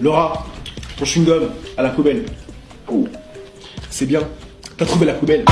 Laura, ton chewing-gum à la poubelle. Oh, c'est bien. T'as trouvé la poubelle.